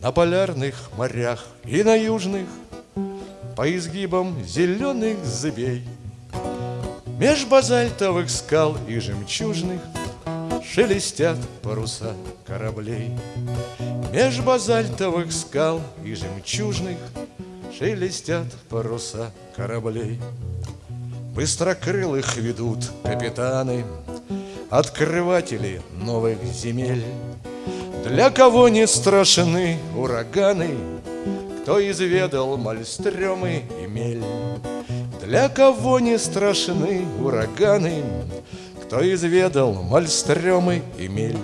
На полярных морях и на южных По изгибам зеленых зыбей. Меж базальтовых скал и жемчужных Шелестят паруса кораблей. Меж базальтовых скал и жемчужных Шелестят паруса кораблей. Быстрокрылых ведут капитаны Открыватели новых земель Для кого не страшны ураганы Кто изведал мальстремы и мель? Для кого не страшны ураганы Кто изведал мальстремы и мель?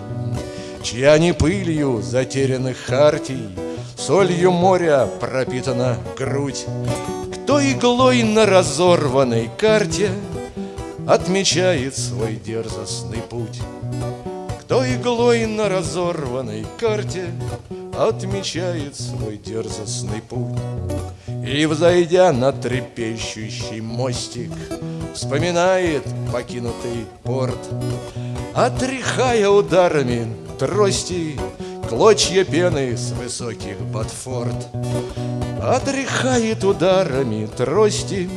Чья не пылью затерянных хартий Солью моря пропитана грудь? Кто иглой на разорванной карте Отмечает свой дерзостный путь Кто иглой на разорванной карте Отмечает свой дерзостный путь. И, взойдя на трепещущий мостик Вспоминает покинутый порт. Отряхая ударами трости Клочья пены с высоких ботфорд. Отряхает ударами трости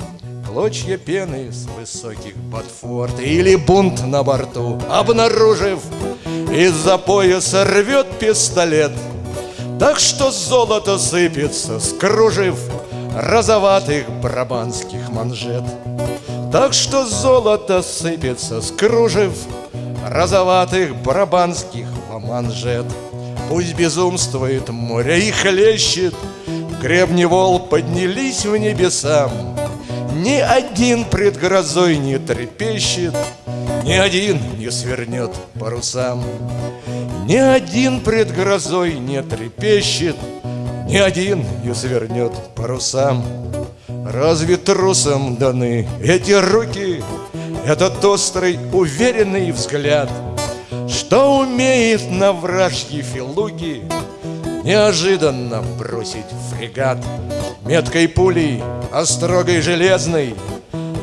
Клочья пены с высоких ботфорд. Или бунт на борту, обнаружив Из-за пояса рвет пистолет Так что золото сыпется, скружив Розоватых брабанских манжет. Так что золото сыпется, скружив Розоватых брабанских манжет. Пусть безумствует море и хлещет Гребни вол поднялись в небеса Ни один пред грозой не трепещет Ни один не свернет парусам Ни один пред грозой не трепещет Ни один не свернет парусам Разве трусам даны эти руки Этот острый, уверенный взгляд — что умеет на вражьи филуги Неожиданно бросить фрегат? Меткой пулей, острогой железной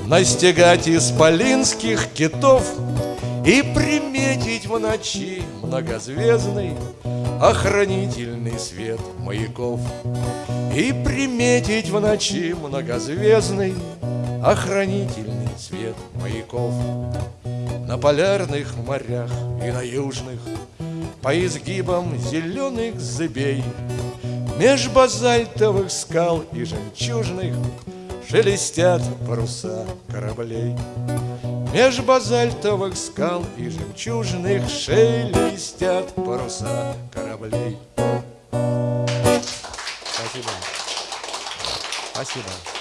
Настигать исполинских китов И приметить в ночи многозвездный Охранительный свет маяков. И приметить в ночи многозвездный Охранительный свет маяков. На полярных морях и на южных По изгибам зеленых зыбей Меж базальтовых скал и жемчужных Шелестят паруса кораблей Меж базальтовых скал и жемчужных Шелестят паруса кораблей Спасибо. Спасибо.